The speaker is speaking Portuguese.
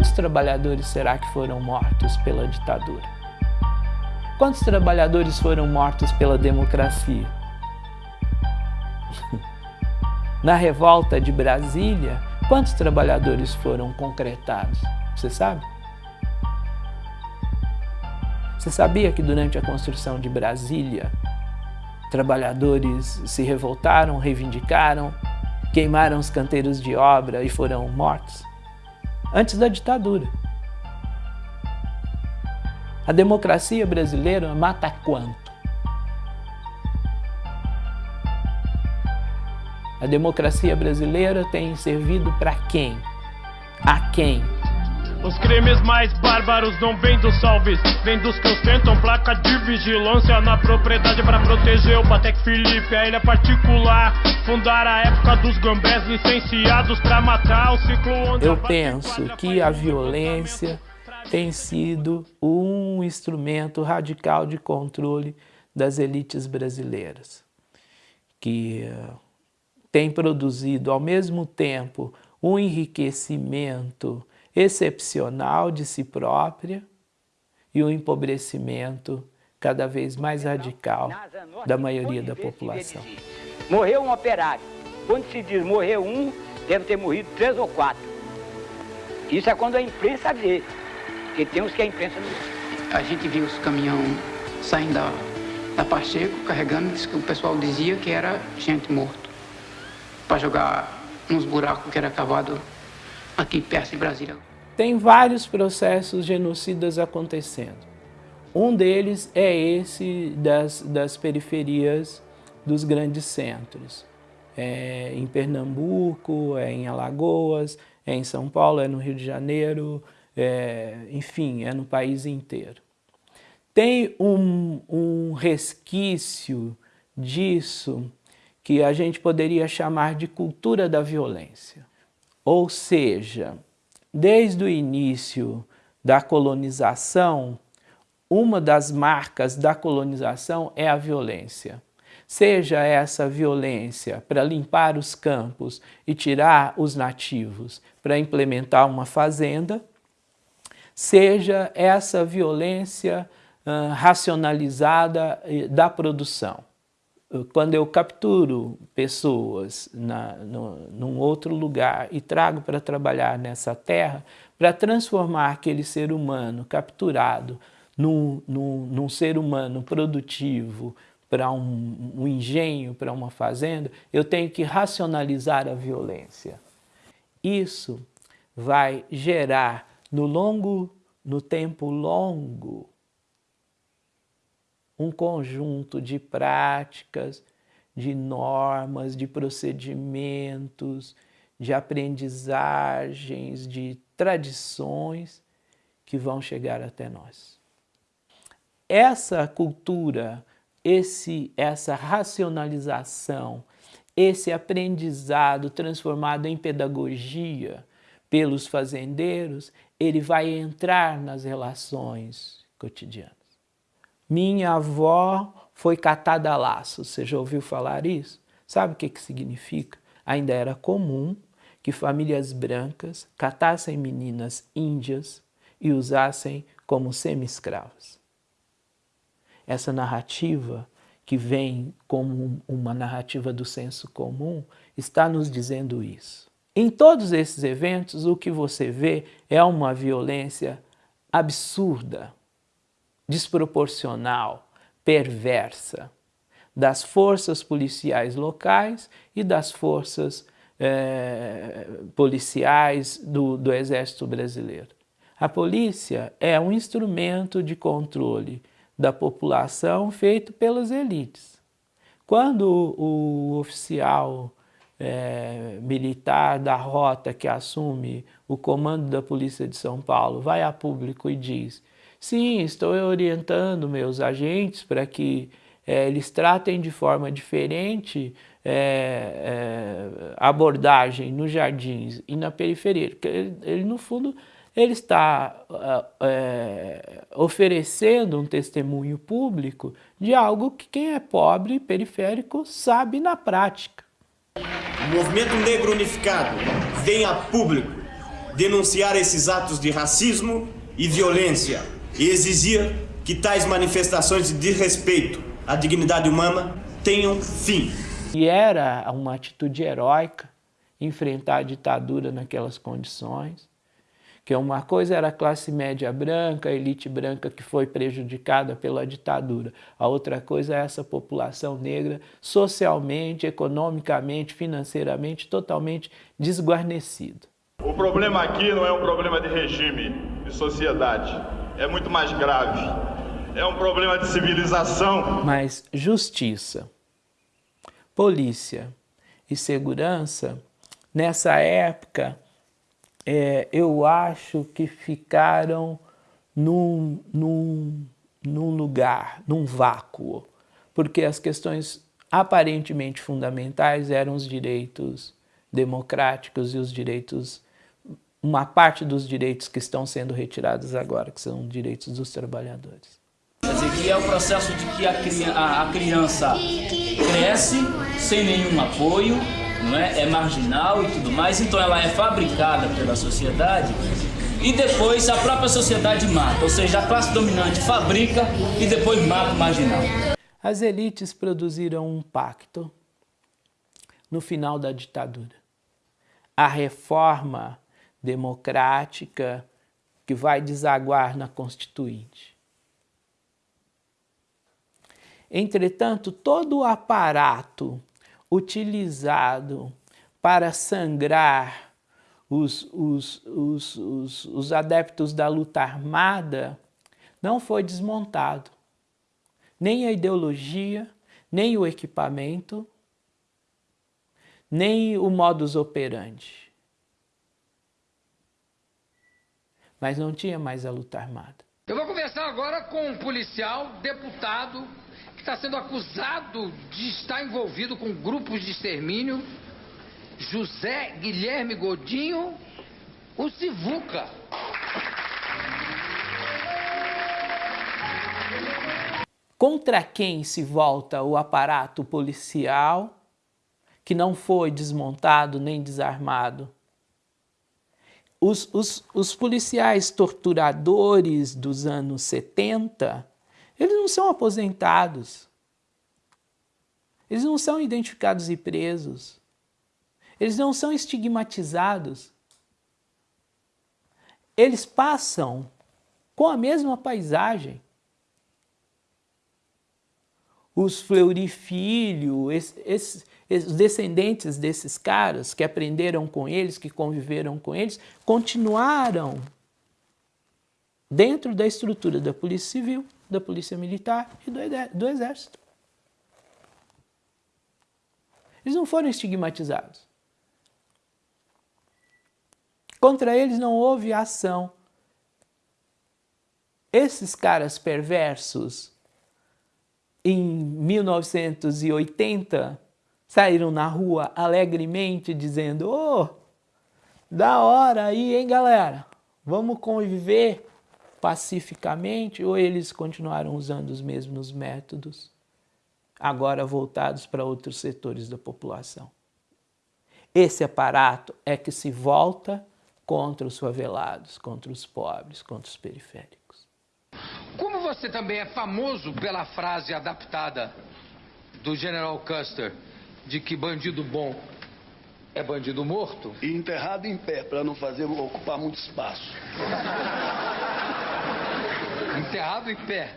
Quantos trabalhadores será que foram mortos pela ditadura? Quantos trabalhadores foram mortos pela democracia? Na revolta de Brasília, quantos trabalhadores foram concretados? Você sabe? Você sabia que durante a construção de Brasília, trabalhadores se revoltaram, reivindicaram, queimaram os canteiros de obra e foram mortos? Antes da ditadura. A democracia brasileira mata quanto? A democracia brasileira tem servido para quem? A quem? Os crimes mais bárbaros não vêm dos salves, vêm dos que ostentam placa de vigilância na propriedade para proteger o Patek Felipe, a ilha particular. Fundar a época dos gambés licenciados para matar o ciclo Eu penso que a violência tem sido um instrumento radical de controle das elites brasileiras, que tem produzido ao mesmo tempo um enriquecimento excepcional de si própria e um empobrecimento cada vez mais radical da maioria da população. Morreu um operário. Quando se diz morreu um, deve ter morrido três ou quatro. Isso é quando a imprensa vê, porque tem uns que a imprensa não A gente viu os caminhão saindo da, da Pacheco, carregando, o pessoal dizia que era gente morto para jogar nos buracos que era cavado aqui perto de Brasília. Tem vários processos genocidas acontecendo. Um deles é esse das, das periferias dos grandes centros. É em Pernambuco, é em Alagoas, é em São Paulo, é no Rio de Janeiro, é, enfim, é no país inteiro. Tem um, um resquício disso que a gente poderia chamar de cultura da violência. Ou seja, desde o início da colonização, uma das marcas da colonização é a violência. Seja essa violência para limpar os campos e tirar os nativos para implementar uma fazenda, seja essa violência uh, racionalizada da produção quando eu capturo pessoas na, no, num outro lugar e trago para trabalhar nessa terra, para transformar aquele ser humano capturado num, num, num ser humano produtivo, para um, um engenho, para uma fazenda, eu tenho que racionalizar a violência. Isso vai gerar no longo, no tempo longo, um conjunto de práticas, de normas, de procedimentos, de aprendizagens, de tradições que vão chegar até nós. Essa cultura, esse, essa racionalização, esse aprendizado transformado em pedagogia pelos fazendeiros, ele vai entrar nas relações cotidianas. Minha avó foi catada a laço. Você já ouviu falar isso? Sabe o que, que significa? Ainda era comum que famílias brancas catassem meninas índias e usassem como semi-escravas. Essa narrativa, que vem como uma narrativa do senso comum, está nos dizendo isso. Em todos esses eventos, o que você vê é uma violência absurda, desproporcional, perversa das forças policiais locais e das forças eh, policiais do, do Exército Brasileiro. A polícia é um instrumento de controle da população feito pelas elites. Quando o, oficial é, militar da rota que assume o comando da Polícia de São Paulo vai a público e diz Sim, estou orientando meus agentes para que é, eles tratem de forma diferente é, é, abordagem nos jardins e na periferia. Porque ele, ele no fundo, ele está é, oferecendo um testemunho público de algo que quem é pobre e periférico sabe na prática. O movimento negro unificado vem a público denunciar esses atos de racismo e violência e exigir que tais manifestações de desrespeito à dignidade humana tenham fim. E era uma atitude heróica enfrentar a ditadura naquelas condições, que uma coisa era a classe média branca, a elite branca que foi prejudicada pela ditadura, a outra coisa é essa população negra socialmente, economicamente, financeiramente totalmente desguarnecida. O problema aqui não é um problema de regime, de sociedade, é muito mais grave. É um problema de civilização. Mas justiça, polícia e segurança, nessa época, é, eu acho que ficaram num, num, num lugar, num vácuo, porque as questões aparentemente fundamentais eram os direitos democráticos e os direitos, uma parte dos direitos que estão sendo retirados agora, que são direitos dos trabalhadores. Quer dizer, que é o processo de que a, a criança cresce sem nenhum apoio, não é? é marginal e tudo mais, então ela é fabricada pela sociedade e depois a própria sociedade mata, ou seja, a classe dominante fabrica e depois mata o marginal. As elites produziram um pacto no final da ditadura. A reforma democrática que vai desaguar na Constituinte. Entretanto, todo o aparato utilizado para sangrar os, os, os, os, os adeptos da luta armada não foi desmontado. Nem a ideologia, nem o equipamento, nem o modus operandi. Mas não tinha mais a luta armada. Eu vou conversar agora com um policial, deputado, que está sendo acusado de estar envolvido com grupos de extermínio, José Guilherme Godinho, o Sivuca. Contra quem se volta o aparato policial, que não foi desmontado nem desarmado? Os, os, os policiais torturadores dos anos 70 eles não são aposentados. Eles não são identificados e presos. Eles não são estigmatizados. Eles passam com a mesma paisagem. Os Fleury Filho, esses, esses, descendentes desses caras que aprenderam com eles, que conviveram com eles, continuaram dentro da estrutura da Polícia Civil da Polícia Militar e do Exército. Eles não foram estigmatizados. Contra eles não houve ação. Esses caras perversos, em 1980, saíram na rua alegremente dizendo oh, da hora aí, hein, galera? Vamos conviver pacificamente ou eles continuaram usando os mesmos métodos, agora voltados para outros setores da população. Esse aparato é que se volta contra os favelados, contra os pobres, contra os periféricos. Você também é famoso pela frase adaptada do General Custer de que bandido bom é bandido morto? E enterrado em pé, para não fazer ocupar muito espaço. Enterrado em pé.